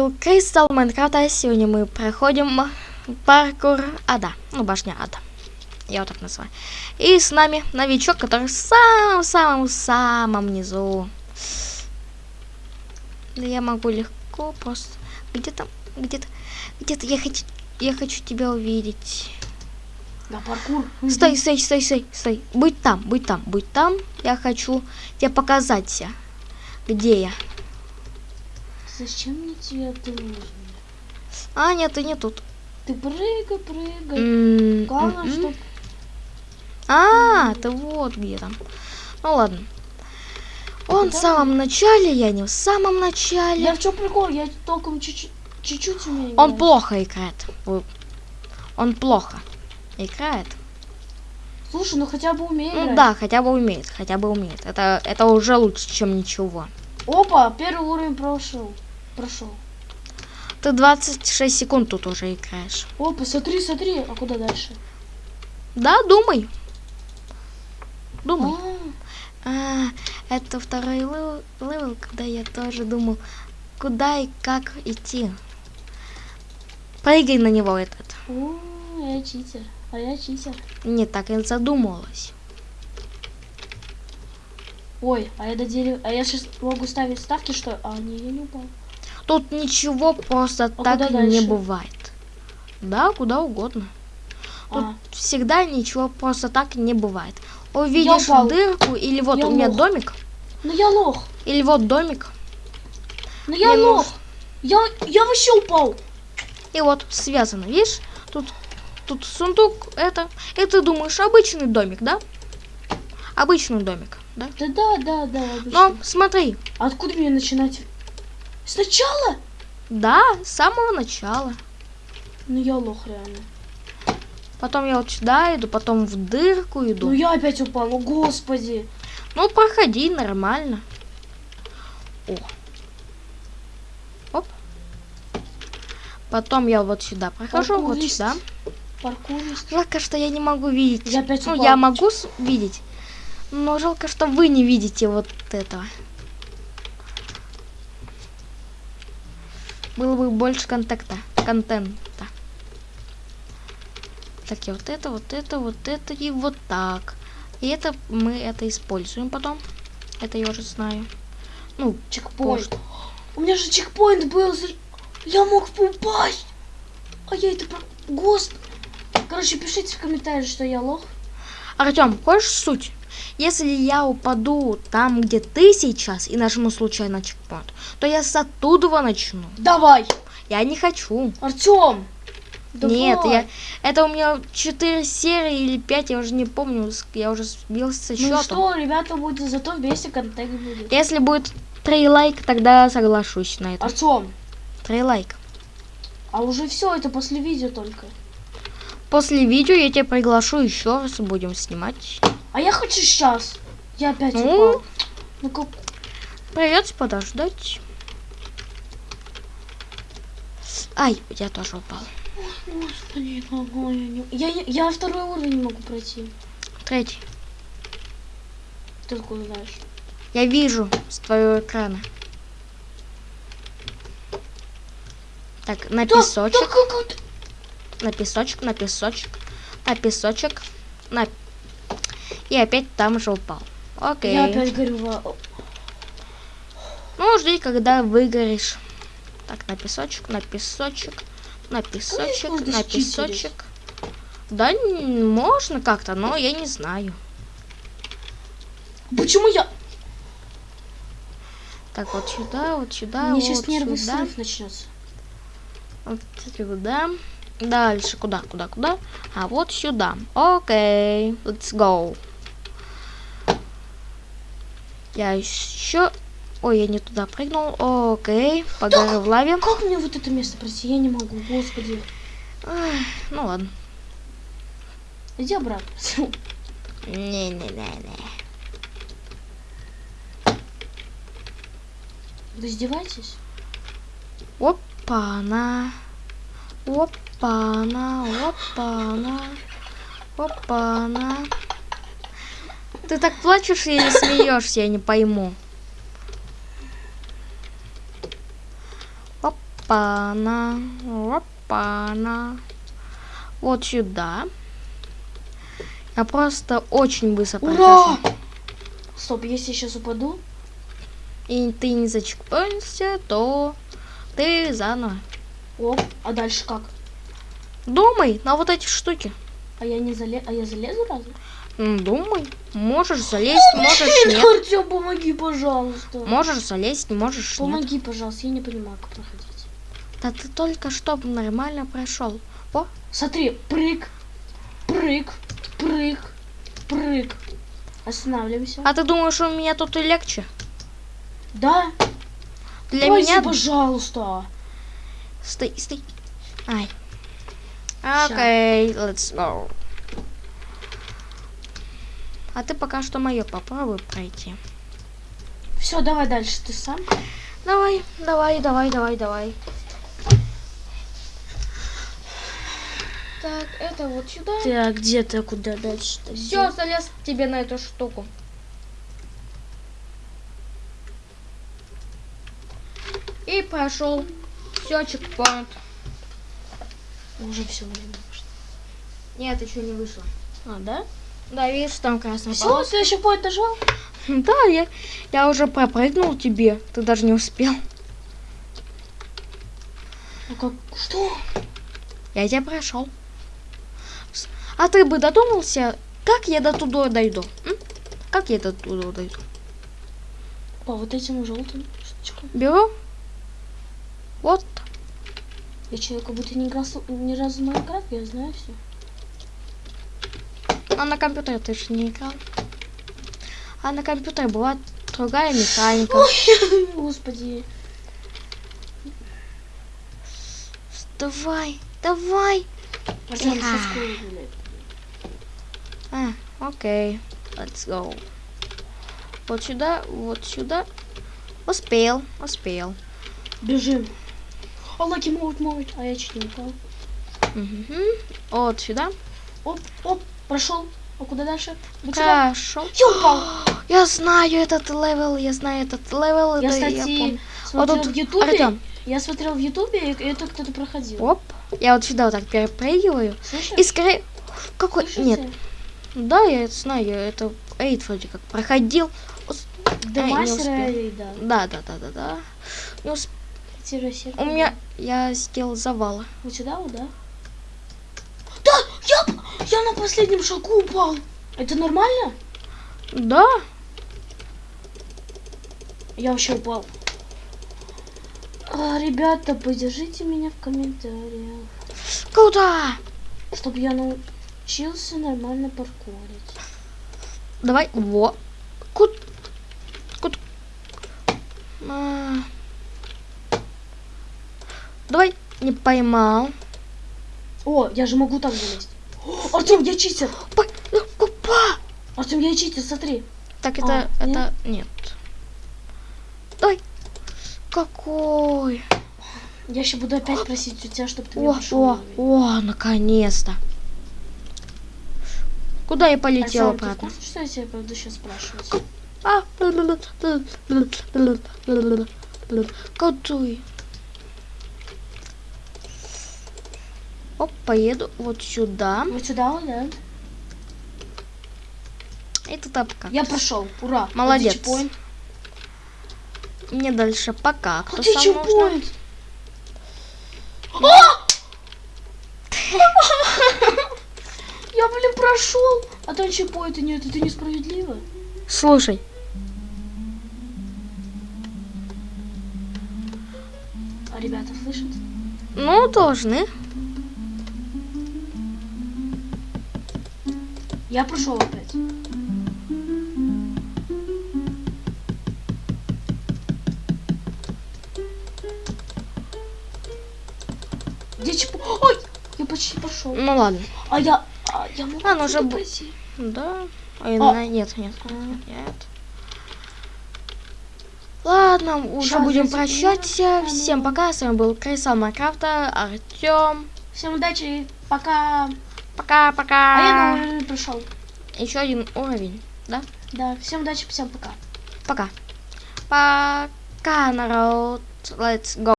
был Кристал Майнкрафта. Сегодня мы проходим паркур Ада. Ну, башня Ада. Я вот так называю. И с нами новичок, который в самом-самом-самом низу. Да я могу легко просто... Где-то, где-то, где-то я хочу, я хочу тебя увидеть. На паркур. Стой, стой, стой, стой, стой. Будь там, будь там, будь там. Я хочу тебе показать, где я. Зачем мне тебя нужен? А, нет, ты не тут. Ты прыгай, прыгай. Главное, м-м. чтоб... А, ты вот где там. Ну ладно. Он в самом начале, я не в самом начале. Я в чем прикол? Я толком чуть-чуть умею. Он играть. плохо играет. Он плохо играет. Слушай, ну хотя бы умею Ну играть. да, хотя бы умеет, хотя бы умеет. Это, это уже лучше, чем ничего. Опа, первый уровень прошел. Прошел. Ты 26 секунд тут уже играешь. Опа, смотри, смотри. А куда дальше? Да, думай. Думай. А, А, это второй lev- level, когда я тоже думал, куда и как идти. Прыгай на него этот. о, я читер. А я читер. Не так и задумалась. Ой, а я до дерева... А я сейчас могу ставить ставки, что... А, не, я не упал. Тут ничего просто так куда не бывает. Да, куда угодно. Тут А, всегда ничего просто так не бывает. Увидишь дырку, или вот Я у меня лох. домик, ну я лох. или вот домик, Ну я Мне лох. Я, я вообще упал. и вот связано, видишь? Тут, тут сундук, это, и ты думаешь, обычный домик, да? Обычный домик, да? Да, да, да, да. Но обычно. смотри, А Откуда мне начинать? Сначала? да, с самого начала. Ну я лох реально. Потом я вот сюда иду, потом в дырку иду. Ну я опять упал, ну господи. Ну, проходи нормально. О. Оп. Потом я вот сюда прохожу, вот Паркурист. сюда. Паркурист. Жалко, что я не могу видеть. Я опять ну, упал. я могу видеть, но жалко, что вы не видите вот этого. Было бы больше контакта, контента. Так, я вот это, вот это, вот это и вот так. И это мы это используем потом. Это я уже знаю. Ну, Чекпоинт. У меня же чекпоинт был. Я мог упасть. А я это... про- Господи. Короче, пишите в комментариях, что я лох. Артем, хочешь суть? Если я упаду там, где ты сейчас, и нажму случайно чекпоинт, то я с оттуда начну. Давай. Я не хочу. Артем. Нет, я... Это у меня 4 серии или 5, я уже не помню. Я уже сбился со Ну счетом. что, ребята, будет зато вместе контент будет. Если будет 3 лайка, тогда соглашусь на это. Артем, 3 лайка. а уже все, это после видео только. После видео я тебя приглашу еще раз будем снимать. А я хочу сейчас. Я опять Ну? упал. Ну как... Придется подождать. Ай, я тоже упал. Господи, какой я не... Я, не- я второй уровень не могу пройти. Третий. Ты откуда знаешь? Я вижу с твоего экрана. Так, на Да, песочек, да как на песочек, на песочек, на песочек, на... И опять там же упал. Окей. Я опять горю. Ну, жди, когда выгоришь. Так, на песочек, на песочек, на песочек, можно на песочек. Да, можно как-то, но я не знаю. Почему я... Так, вот сюда, вот сюда, Мне вот сейчас нервный сюда. срыв начнется. Вот сюда. Дальше куда, куда, куда? А вот сюда. Окей, let's go. Я еще... Ой, я не туда прыгнул. Окей, погорю в лаве. Как мне вот это место пройти? Я не могу, господи. Ах, Ну ладно. Иди обратно. Не-не-не-не. Вы издеваетесь? Опа-на. Опа-на, опа-на. Опа-на. Ты так плачешь или смеешься, я не пойму. Опа-на. Опа-на. Вот сюда. Я просто очень быстро Ура! прохожу. Стоп, если я сейчас упаду, И ты не зачекпоешься, то ты заново. оп, а дальше как? Думай на вот эти штуки. А я не зале... а я залезу разве? Думай. Можешь залезть, можешь нет. Артем, помоги, пожалуйста. Можешь залезть, можешь нет. Помоги, пожалуйста, я не понимаю, как проходить. Да ты только что нормально прошел. О, Смотри, прыг, прыг, прыг, прыг. Останавливаемся. а ты думаешь, у меня тут и легче? Да? Для Пойди, меня... пожалуйста. Стой, стой. Ай. Окей, let's go. А ты пока что мое попробуй пройти. Все, давай дальше, ты сам. Давай, давай, давай, давай, давай. Так, это вот сюда. Так, где ты, куда дальше? Все, залез тебе на эту штуку. И прошел. Все, чекпоинт. Уже все время пошло. Нет, еще не вышло. А, да? Да, видишь, там красная Все, полоска. следующий поинт нажал. Да, я, я уже пропрыгнул тебе. Ты даже не успел. Ну как? Что? Я тебя прошел. А ты бы додумался, как я до туда дойду? м? Как я до туда дойду? По вот этим желтым штучкам. Беру. Я человек как будто не играл ни разу в Майнкрафт, я знаю все. А на компьютере ты же не играл. А на компьютере была другая механика. Господи. Давай, давай. А, окей. Let's go. Вот сюда, вот сюда. Успел, успел. Бежим. Лаки могут, могут. А я чуть не упал. Мгм. Вот сюда. Оп, оп, прошел. А куда дальше? Вот сюда. Хорошо. Я упал. Я знаю этот левел, я знаю этот левел. Я, это кстати, помню. смотрел Вот тут в Ютубе. Артем. Я смотрел в Ютубе, и это кто-то проходил. Оп. Я вот сюда вот так перепрыгиваю. Слышишь? И скорее... Какой... Слышите? Нет. Да, я это знаю. Это Эйд вроде как проходил. Ай, не мастера, успел. и да. Да, да, да, да, да. Не усп- Тире сердце. У меня... Я сделал завалы. Вот сюда, вот, да? Да, я, я на последнем шагу упал. Это нормально? Да. Я вообще упал. А, ребята, поддержите меня в комментариях, Куда? чтобы я научился нормально паркурить. Давай. Во. Кут. Кут. А. Давай. Не поймал. О, я же могу так залезть. Артем, я читер. Ну, Купа. Артем, я читер, смотри. Так, это... А, это... Нет. Давай. Какой? Я еще буду опять просить у тебя, чтобы ты мне О, о, о, наконец-то. Куда я полетела ты в обратно? курсе, что я тебя буду сейчас спрашивать? А. Какой? Оп, поеду вот сюда. Вот сюда, да? И туда пока. Я прошел, ура. Молодец. Вот. Мне дальше пока. Кто Вот сам чекпоинт. А! Я, блин, прошел. А там чекпоинта нет, это несправедливо. Слушай, А ребята слышат? ну должны. Я прошел опять. Где чеп... Ой, я почти прошел. Ну ладно. А я... А я могу А, ну уже б-? Да. А, А. на- Нет, нет, А. нет. Ладно, уже Щас, будем прощаться. Всем пока. С вами был Крыса Майнкрафта, Артем. Всем удачи, пока. Пока-пока. А я новый уровень прошел. Еще один уровень, да? Да, всем удачи, всем пока. Пока. Пока, народ. Let's go.